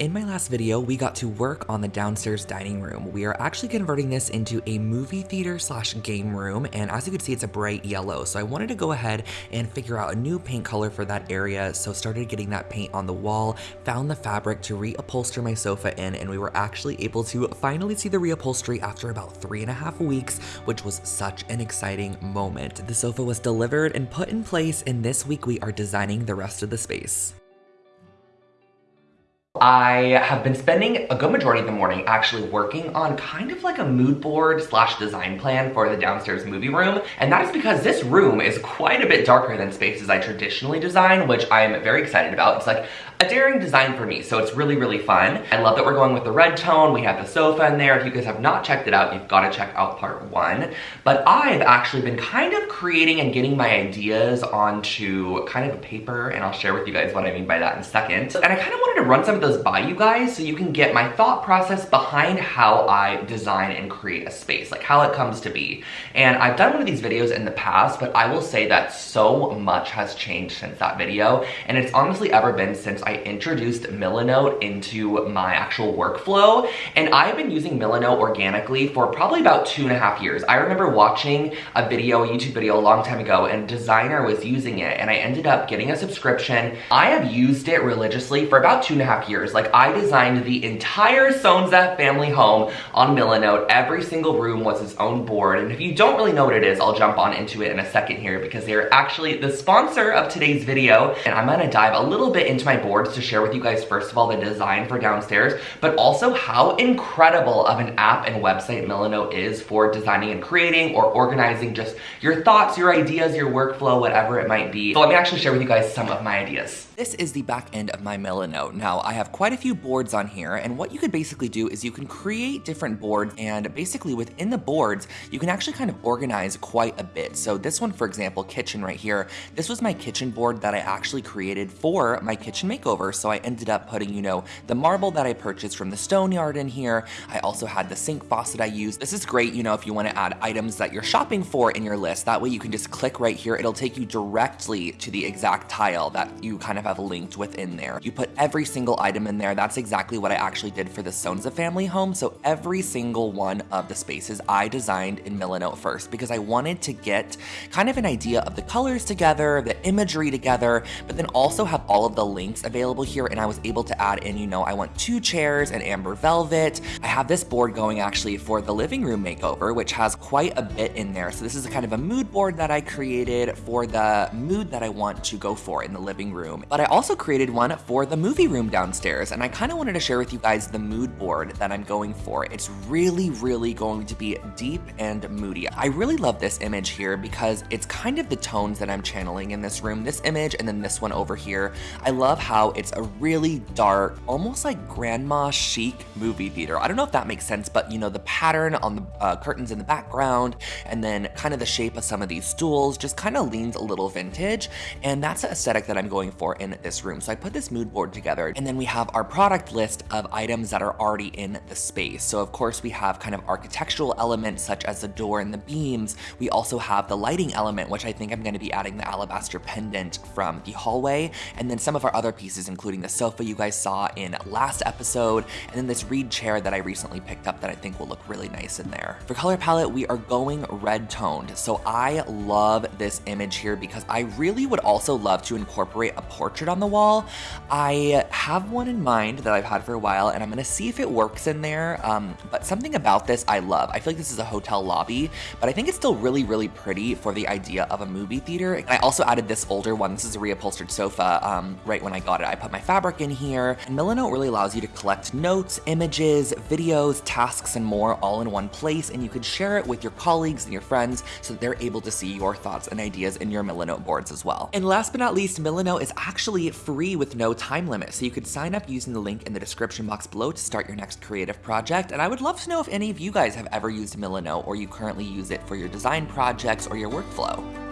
In my last video, we got to work on the downstairs dining room. We are actually converting this into a movie theater slash game room, and as you can see, it's a bright yellow. So I wanted to go ahead and figure out a new paint color for that area, so started getting that paint on the wall, found the fabric to reupholster my sofa in, and we were actually able to finally see the reupholstery after about three and a half weeks, which was such an exciting moment. The sofa was delivered and put in place, and this week we are designing the rest of the space. I have been spending a good majority of the morning actually working on kind of like a mood board slash design plan for the downstairs movie room. And that is because this room is quite a bit darker than spaces I traditionally design, which I'm very excited about. It's like a daring design for me, so it's really, really fun. I love that we're going with the red tone. We have the sofa in there. If you guys have not checked it out, you've got to check out part one. But I've actually been kind of creating and getting my ideas onto kind of a paper, and I'll share with you guys what I mean by that in a second. And I kind of wanted to run some those by you guys so you can get my thought process behind how I design and create a space, like how it comes to be. And I've done one of these videos in the past, but I will say that so much has changed since that video, and it's honestly ever been since I introduced Milanote into my actual workflow, and I've been using Milanote organically for probably about two and a half years. I remember watching a video, a YouTube video a long time ago, and designer was using it, and I ended up getting a subscription. I have used it religiously for about two and a half years. Like, I designed the entire Sonza family home on Milanote. Every single room was its own board, and if you don't really know what it is, I'll jump on into it in a second here because they're actually the sponsor of today's video, and I'm gonna dive a little bit into my boards to share with you guys, first of all, the design for downstairs, but also how incredible of an app and website Milanote is for designing and creating or organizing just your thoughts, your ideas, your workflow, whatever it might be. So let me actually share with you guys some of my ideas. This is the back end of my Milanote. Now, I quite a few boards on here, and what you could basically do is you can create different boards, and basically within the boards, you can actually kind of organize quite a bit. So this one, for example, kitchen right here, this was my kitchen board that I actually created for my kitchen makeover. So I ended up putting, you know, the marble that I purchased from the stone yard in here. I also had the sink faucet I used. This is great, you know, if you want to add items that you're shopping for in your list. That way you can just click right here. It'll take you directly to the exact tile that you kind of have linked within there. You put every single item in there. That's exactly what I actually did for the Sonza family home. So every single one of the spaces I designed in Milanote first because I wanted to get kind of an idea of the colors together, the imagery together, but then also have all of the links available here. And I was able to add in, you know, I want two chairs and amber velvet. I have this board going actually for the living room makeover, which has quite a bit in there. So this is a kind of a mood board that I created for the mood that I want to go for in the living room. But I also created one for the movie room downstairs, and I kind of wanted to share with you guys the mood board that I'm going for. It's really, really going to be deep and moody. I really love this image here because it's kind of the tones that I'm channeling in this room, this image, and then this one over here. I love how it's a really dark, almost like grandma chic movie theater. I don't know if that makes sense, but you know, the pattern on the uh, curtains in the background, and then kind of the shape of some of these stools just kind of leans a little vintage, and that's the aesthetic that I'm going for in this room. So I put this mood board together and then we have our product list of items that are already in the space. So of course we have kind of architectural elements such as the door and the beams. We also have the lighting element, which I think I'm gonna be adding the alabaster pendant from the hallway. And then some of our other pieces, including the sofa you guys saw in last episode, and then this reed chair that I recently picked up that I think will look really nice in there. For color palette, we are going red toned. So I love this image here because I really would also love to incorporate a portrait on the wall. I have one in mind that I've had for a while and I'm gonna see if it works in there. Um, but something about this I love. I feel like this is a hotel lobby, but I think it's still really, really pretty for the idea of a movie theater. And I also added this older one. This is a reupholstered sofa um, right when I got it. I put my fabric in here. And Milanote really allows you to collect notes, images, videos, tasks, and more all in one place. And you can share it with your colleagues and your friends so that they're able to see your thoughts and ideas in your Milanote boards as well. And last but not least, Milanote is actually actually free with no time limit, so you could sign up using the link in the description box below to start your next creative project. And I would love to know if any of you guys have ever used Milanote or you currently use it for your design projects or your workflow.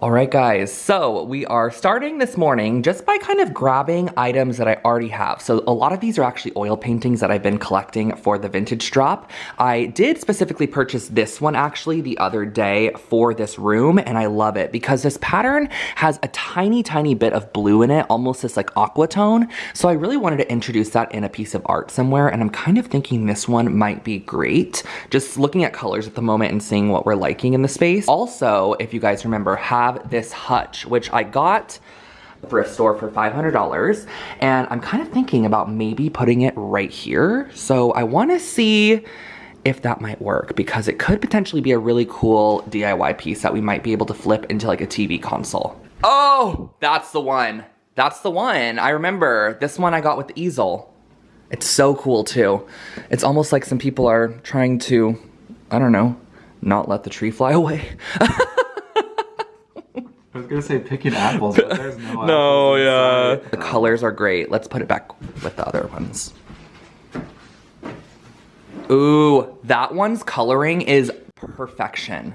All right, guys, so we are starting this morning just by kind of grabbing items that I already have. So a lot of these are actually oil paintings that I've been collecting for the vintage drop. I did specifically purchase this one actually the other day for this room, and I love it because this pattern has a tiny, tiny bit of blue in it, almost this like aqua tone. So I really wanted to introduce that in a piece of art somewhere, and I'm kind of thinking this one might be great. Just looking at colors at the moment and seeing what we're liking in the space. Also, if you guys remember, have this hutch, which I got thrift store for $500 and I'm kind of thinking about maybe putting it right here. So I want to see if that might work because it could potentially be a really cool DIY piece that we might be able to flip into like a TV console. Oh, that's the one. That's the one. I remember this one I got with easel. It's so cool too. It's almost like some people are trying to, I don't know, not let the tree fly away. I was gonna say picking apples, but there's no No, yeah. The colors are great. Let's put it back with the other ones. Ooh, that one's coloring is perfection.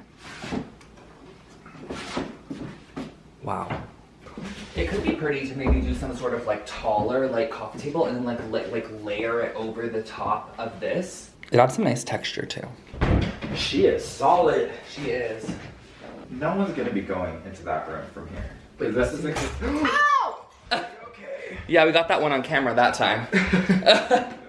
Wow. It could be pretty to maybe do some sort of like taller like coffee table and then like like, like layer it over the top of this. It adds some nice texture too. She is solid. She is. No one's gonna be going into that room from here. But this is like Ow! okay. Yeah, we got that one on camera that time.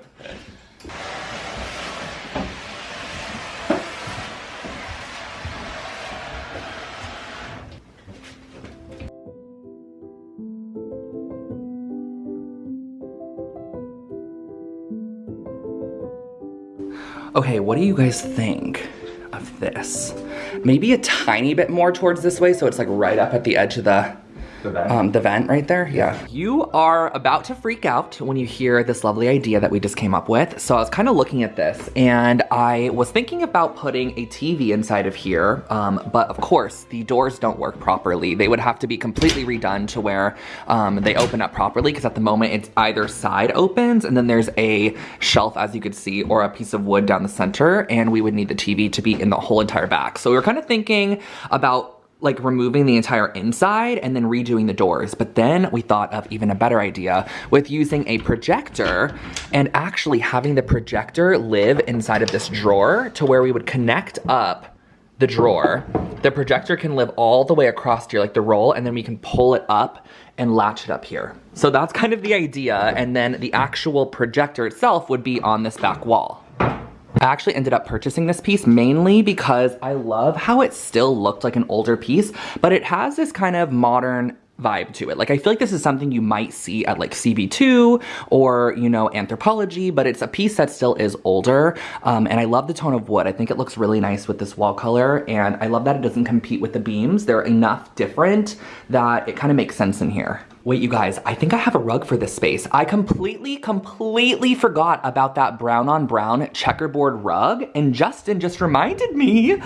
Okay, what do you guys think of this? Maybe a tiny bit more towards this way so it's like right up at the edge of the the vent. Um, the vent right there, yeah. You are about to freak out when you hear this lovely idea that we just came up with. So I was kind of looking at this and I was thinking about putting a TV inside of here, um, but of course the doors don't work properly. They would have to be completely redone to where um, they open up properly because at the moment it's either side opens and then there's a shelf as you could see or a piece of wood down the center and we would need the TV to be in the whole entire back. So we were kind of thinking about like removing the entire inside and then redoing the doors. But then we thought of even a better idea with using a projector and actually having the projector live inside of this drawer to where we would connect up the drawer. The projector can live all the way across here, like the roll, and then we can pull it up and latch it up here. So that's kind of the idea. And then the actual projector itself would be on this back wall. I actually ended up purchasing this piece mainly because I love how it still looked like an older piece, but it has this kind of modern vibe to it. Like I feel like this is something you might see at like CB2 or, you know, Anthropologie, but it's a piece that still is older. Um, and I love the tone of wood. I think it looks really nice with this wall color. And I love that it doesn't compete with the beams. They're enough different that it kind of makes sense in here. Wait, you guys, I think I have a rug for this space. I completely, completely forgot about that brown on brown checkerboard rug, and Justin just reminded me.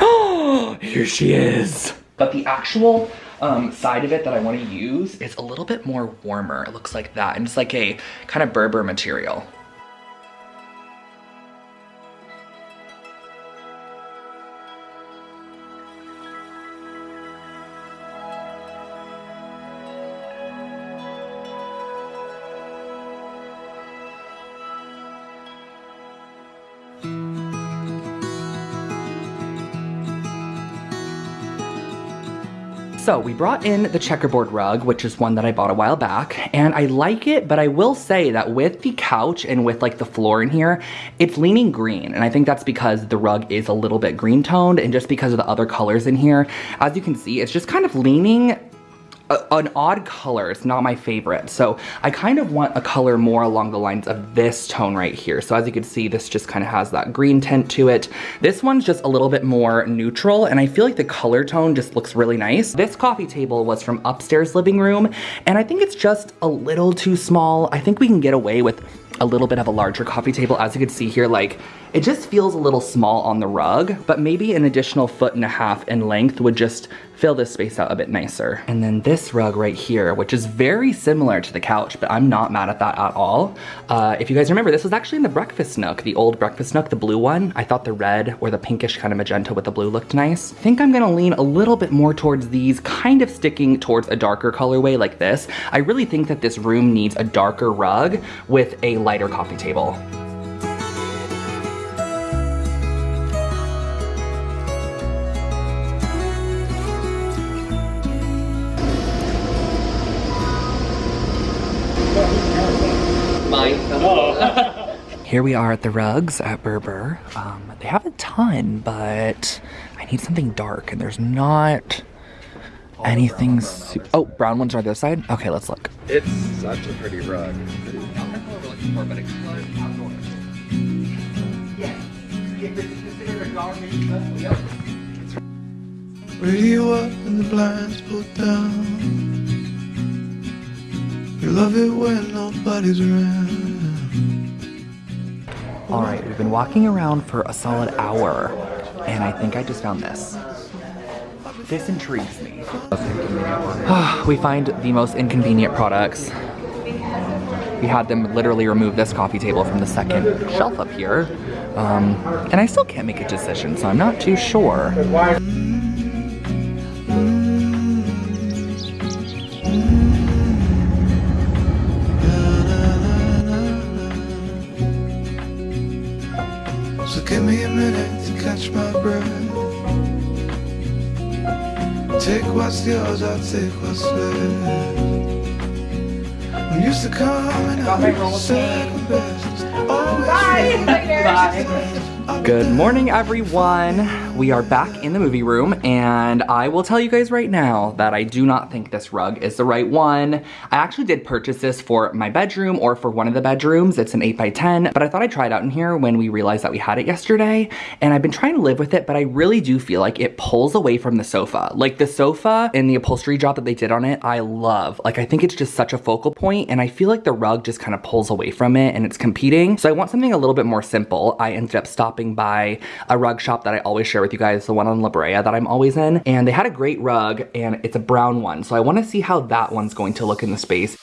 Oh, here she is. But the actual um, side of it that I want to use is a little bit more warmer. It looks like that, and it's like a kind of Berber material. So we brought in the checkerboard rug, which is one that I bought a while back, and I like it, but I will say that with the couch and with like the floor in here, it's leaning green. And I think that's because the rug is a little bit green toned and just because of the other colors in here. As you can see, it's just kind of leaning a, an odd color. It's not my favorite. So I kind of want a color more along the lines of this tone right here. So as you can see, this just kind of has that green tint to it. This one's just a little bit more neutral and I feel like the color tone just looks really nice. This coffee table was from upstairs living room and I think it's just a little too small. I think we can get away with a little bit of a larger coffee table. As you can see here, like it just feels a little small on the rug, but maybe an additional foot and a half in length would just fill this space out a bit nicer. And then this rug right here, which is very similar to the couch, but I'm not mad at that at all. Uh, if you guys remember, this was actually in the breakfast nook, the old breakfast nook, the blue one. I thought the red or the pinkish kind of magenta with the blue looked nice. I think I'm gonna lean a little bit more towards these, kind of sticking towards a darker colorway like this. I really think that this room needs a darker rug with a lighter coffee table. Mine. Here we are at the rugs at Berber. Um, they have a ton, but I need something dark, and there's not anything. Su- oh, brown ones are on other side. Okay, let's look. It's such a pretty rug. Radio up and the blinds pulled down. You love it when nobody's around. All right, we've been walking around for a solid hour, and I think I just found this. This intrigues me. we find the most inconvenient products. We had them literally remove this coffee table from the second shelf up here. Um, and I still can't make a decision, so I'm not too sure. Take what's yours, I'll take what's left. I'm used to coming out second best. Always Bye. Good morning, everyone. We are back in the movie room, and I will tell you guys right now that I do not think this rug is the right one. I actually did purchase this for my bedroom or for one of the bedrooms. It's an 8x10, but I thought I'd try it out in here when we realized that we had it yesterday, and I've been trying to live with it, but I really do feel like it pulls away from the sofa. Like the sofa and the upholstery job that they did on it, I love. Like I think it's just such a focal point, and I feel like the rug just kind of pulls away from it and it's competing. So I want something a little bit more simple. I ended up stopping by a rug shop that I always share with you guys, the one on La Brea that I'm always in, and they had a great rug, and it's a brown one. So I wanna see how that one's going to look in the space.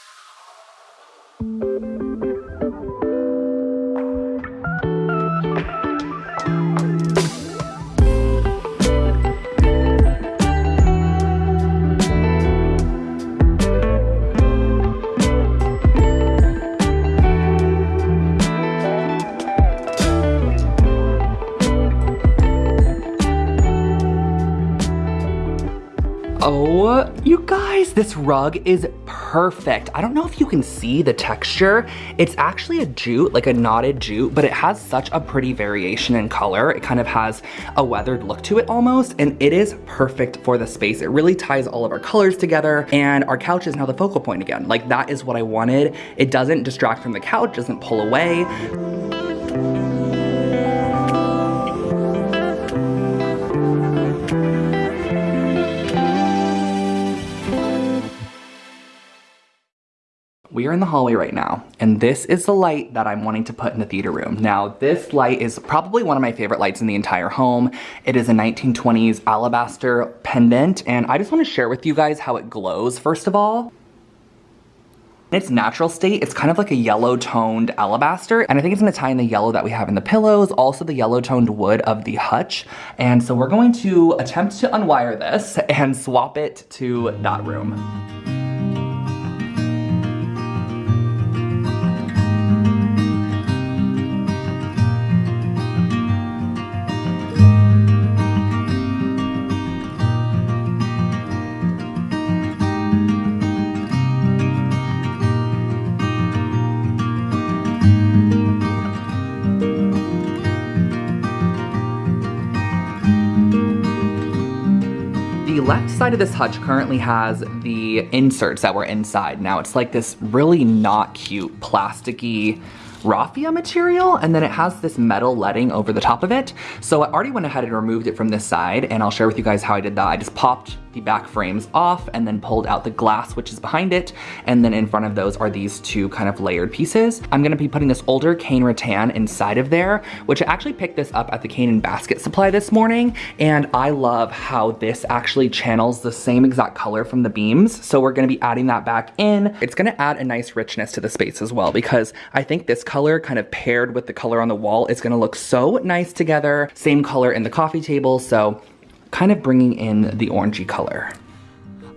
Oh, you guys, this rug is perfect. I don't know if you can see the texture. It's actually a jute, like a knotted jute, but it has such a pretty variation in color. It kind of has a weathered look to it almost, and it is perfect for the space. It really ties all of our colors together, and our couch is now the focal point again. Like that is what I wanted. It doesn't distract from the couch, doesn't pull away. We are in the hallway right now, and this is the light that I'm wanting to put in the theater room. Now, this light is probably one of my favorite lights in the entire home. It is a 1920s alabaster pendant, and I just wanna share with you guys how it glows, first of all. In its natural state, it's kind of like a yellow toned alabaster, and I think it's gonna tie in the yellow that we have in the pillows, also the yellow toned wood of the hutch. And so we're going to attempt to unwire this and swap it to that room. Left side of this hutch currently has the inserts that were inside. Now it's like this really not cute plasticky raffia material and then it has this metal letting over the top of it. So I already went ahead and removed it from this side and I'll share with you guys how I did that. I just popped the back frames off and then pulled out the glass which is behind it and then in front of those are these two kind of layered pieces. I'm gonna be putting this older cane rattan inside of there which I actually picked this up at the cane and basket supply this morning and I love how this actually channels the same exact color from the beams so we're gonna be adding that back in. It's gonna add a nice richness to the space as well because I think this color kind of paired with the color on the wall is gonna look so nice together. Same color in the coffee table so kind of bringing in the orangey color.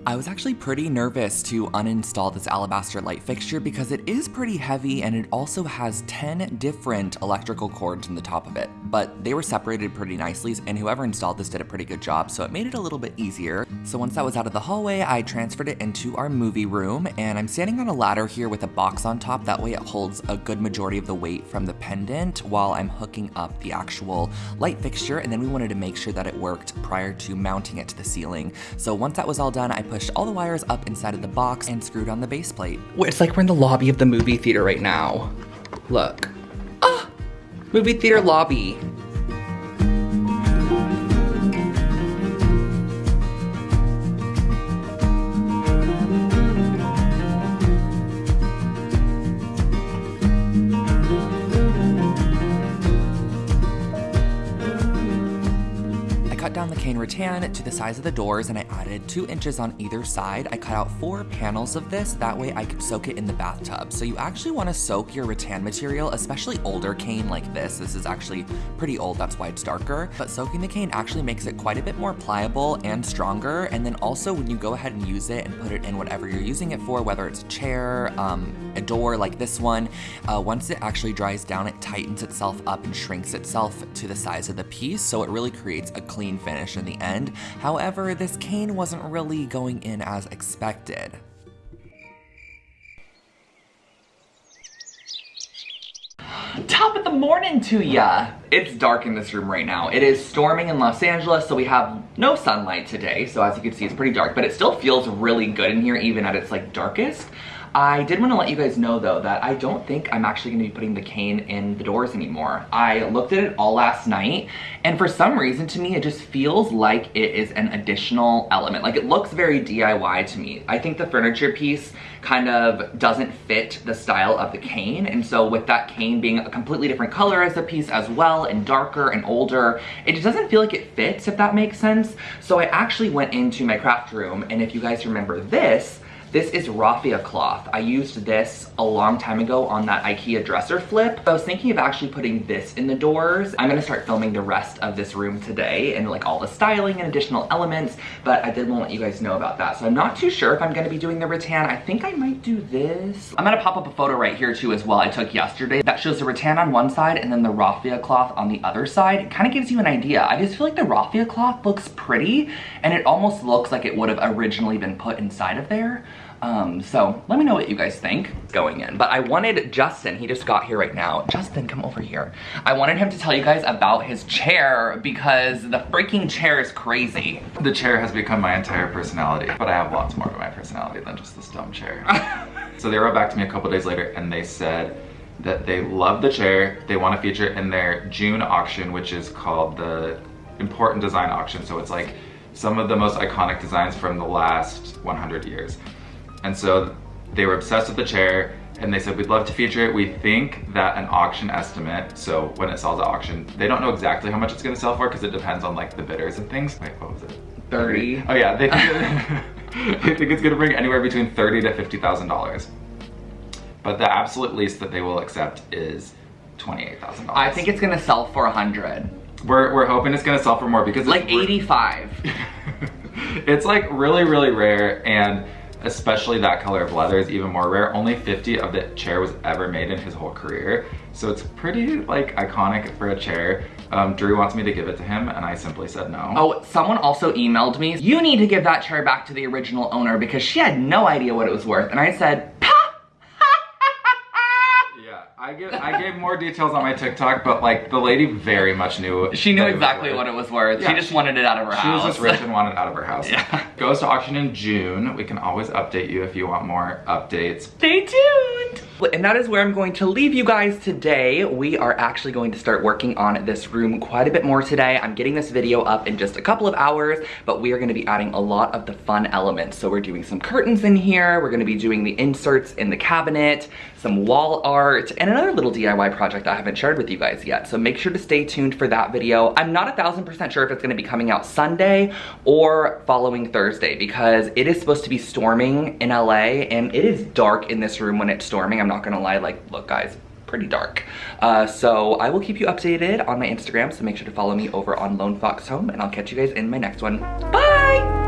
I was actually pretty nervous to uninstall this alabaster light fixture because it is pretty heavy and it also has 10 different electrical cords in the top of it, but they were separated pretty nicely and whoever installed this did a pretty good job, so it made it a little bit easier. So once that was out of the hallway, I transferred it into our movie room and I'm standing on a ladder here with a box on top, that way it holds a good majority of the weight from the pendant while I'm hooking up the actual light fixture and then we wanted to make sure that it worked prior to mounting it to the ceiling. So once that was all done, I pushed all the wires up inside of the box and screwed on the base plate. It's like we're in the lobby of the movie theater right now. Look. Ah! Movie theater lobby. Down the cane rattan to the size of the doors and I added two inches on either side. I cut out four panels of this, that way I could soak it in the bathtub. So you actually wanna soak your rattan material, especially older cane like this. This is actually pretty old, that's why it's darker. But soaking the cane actually makes it quite a bit more pliable and stronger. And then also when you go ahead and use it and put it in whatever you're using it for, whether it's a chair, um, a door like this one, uh, once it actually dries down, it tightens itself up and shrinks itself to the size of the piece. So it really creates a clean finish in the end. However, this cane wasn't really going in as expected. Top of the morning to ya! It's dark in this room right now. It is storming in Los Angeles, so we have no sunlight today. So as you can see, it's pretty dark, but it still feels really good in here, even at its like darkest. I did want to let you guys know though that I don't think I'm actually going to be putting the cane in the doors anymore. I looked at it all last night and for some reason to me it just feels like it is an additional element. Like it looks very DIY to me. I think the furniture piece kind of doesn't fit the style of the cane and so with that cane being a completely different color as a piece as well and darker and older, it just doesn't feel like it fits if that makes sense. So I actually went into my craft room and if you guys remember this, this is raffia cloth. I used this a long time ago on that Ikea dresser flip. I was thinking of actually putting this in the doors. I'm gonna start filming the rest of this room today and like all the styling and additional elements, but I did want to let you guys know about that. So I'm not too sure if I'm gonna be doing the rattan. I think I might do this. I'm gonna pop up a photo right here too as well I took yesterday that shows the rattan on one side and then the raffia cloth on the other side. It kind of gives you an idea. I just feel like the raffia cloth looks pretty and it almost looks like it would have originally been put inside of there. Um, so let me know what you guys think going in. But I wanted Justin, he just got here right now. Justin, come over here. I wanted him to tell you guys about his chair because the freaking chair is crazy. The chair has become my entire personality, but I have lots more of my personality than just this dumb chair. so they wrote back to me a couple days later and they said that they love the chair. They want to feature it in their June auction, which is called the Important Design Auction. So it's like some of the most iconic designs from the last 100 years. And so they were obsessed with the chair and they said, we'd love to feature it. We think that an auction estimate, so when it sells at auction, they don't know exactly how much it's gonna sell for because it depends on like the bidders and things. Wait, what was it? 30. Oh yeah, they think, they think it's gonna bring anywhere between 30 to $50,000. But the absolute least that they will accept is $28,000. I think it's gonna sell for 100. We're, we're hoping it's gonna sell for more because Like 85. it's like really, really rare and especially that color of leather is even more rare. Only 50 of the chair was ever made in his whole career. So it's pretty like iconic for a chair. Um, Drew wants me to give it to him and I simply said no. Oh, someone also emailed me, you need to give that chair back to the original owner because she had no idea what it was worth. And I said, I give I gave more details on my TikTok, but like the lady very much knew. She knew that it exactly what it was worth. Yeah, she just she- wanted it out of her She house. was just rich and wanted it out of her house. Yeah. Goes to auction in June. We can always update you if you want more updates. Stay tuned. And that is where I'm going to leave you guys today. We are actually going to start working on this room quite a bit more today. I'm getting this video up in just a couple of hours, but we are gonna be adding a lot of the fun elements. So we're doing some curtains in here, we're gonna be doing the inserts in the cabinet, some wall art, and another little DIY project I haven't shared with you guys yet. So make sure to stay tuned for that video. I'm not a thousand percent sure if it's gonna be coming out Sunday or following Thursday because it is supposed to be storming in LA and it is dark in this room when it's storming. I'm not gonna lie, like, look guys, pretty dark. Uh, so I will keep you updated on my Instagram, so make sure to follow me over on Lone Fox Home, and I'll catch you guys in my next one. Bye!